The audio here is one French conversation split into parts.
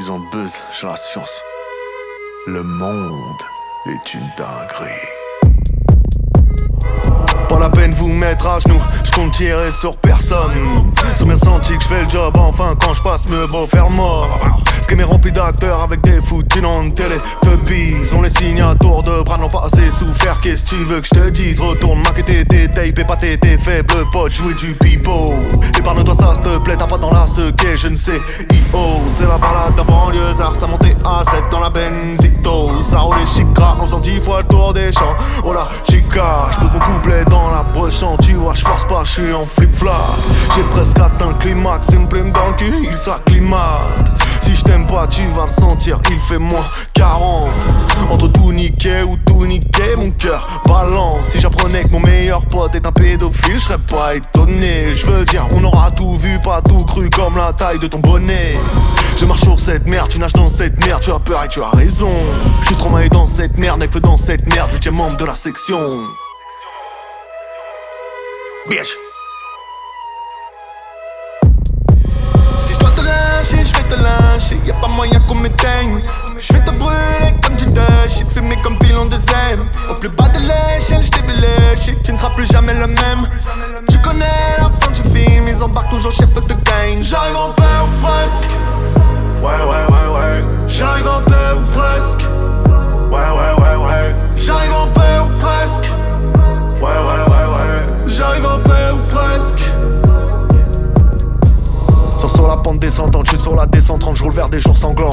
Ils ont buzz, j'ai la science. Le monde est une dinguerie. Pas la peine vous mettre à genoux, je compte tirer sur personne. Sans bien senti que je fais le job, enfin quand je passe me vaut faire mort. Game est rempli d'acteurs avec des noms de télé. Te on les signe à tour de bras, n'ont pas assez souffert. Qu'est-ce que tu veux que je te dise? Retourne maqueter tes tapes et tes faibles potes, jouer du pipeau. Épargne-toi ça, s'il te plaît, t'as pas dans la sequée, je ne sais. I.O. C'est la balade d'un banlieusard, ça montait à 7 dans la benzito. Ça roule les chicas en faisant 10 fois le tour des champs. Oh la chica, je mon couplet dans la broche, tu vois, je force pas, je suis en flip-flop. J'ai presque atteint le climax, une plume dans le cul, il s'acclimate. Si je t'aime pas, tu vas le sentir, il fait moins 40 Entre tout niquer ou tout niquer, mon cœur balance. Si j'apprenais que mon meilleur pote est un pédophile, je serais pas étonné. Je veux dire, on aura tout vu, pas tout cru comme la taille de ton bonnet. Je marche sur cette merde, tu nages dans cette merde, tu as peur et tu as raison. Je suis trop mal dans cette merde, que dans cette merde, huitième membre de la section. Bitch Y'a pas moyen qu'on m'éteigne. Je vais te brûler comme du Dutch te fumer comme pilon de zème Au plus bas de l'échelle j't'ai vu Tu ne seras plus jamais le même. Tu connais la fin du film. Ils embarquent toujours chef de gang. J'arrive je suis sur la descente, je roule vers des jours sanglants.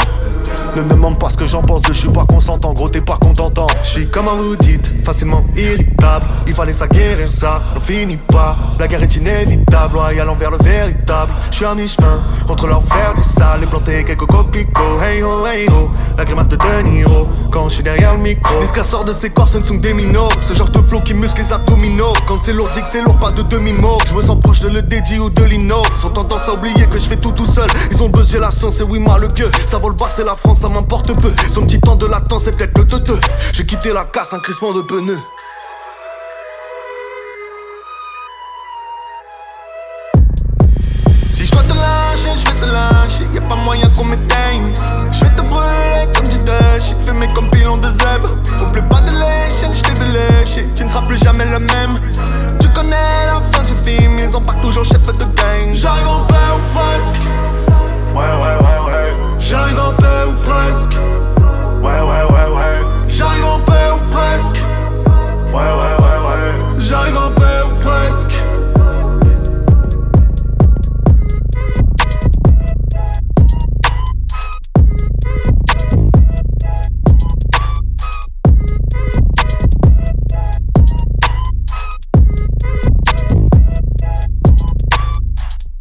Ne me demande pas ce que j'en pense, je suis pas consentant, gros t'es pas contentant. Je suis comme un dites, facilement irritable. Il fallait ça guérir ça, on finit pas. La guerre est inévitable, allant vers le véritable. Je suis à mi-chemin, entre faire du sale et planter quelques coquelicots. Hey ho, hey ho, la grimace de De Niro, quand je suis derrière le micro. Les sort de ses corps, ce ne sont des minots. Ce genre de flow qui muscle les abdominaux. Quand c'est lourd, dit que c'est lourd, pas de demi-mot. Je me sens proche de le dédi ou de l'ino oublier que je fais tout tout seul. Ils ont buzz, j'ai la chance et oui ma le gueux Ça vole bas c'est la France ça m'importe peu. Son petit temps de latence c'est peut-être le teuteux J'ai quitté la casse un crissement de pneus. Si je dois te lâcher, je vais te lâcher. Y'a pas moyen qu'on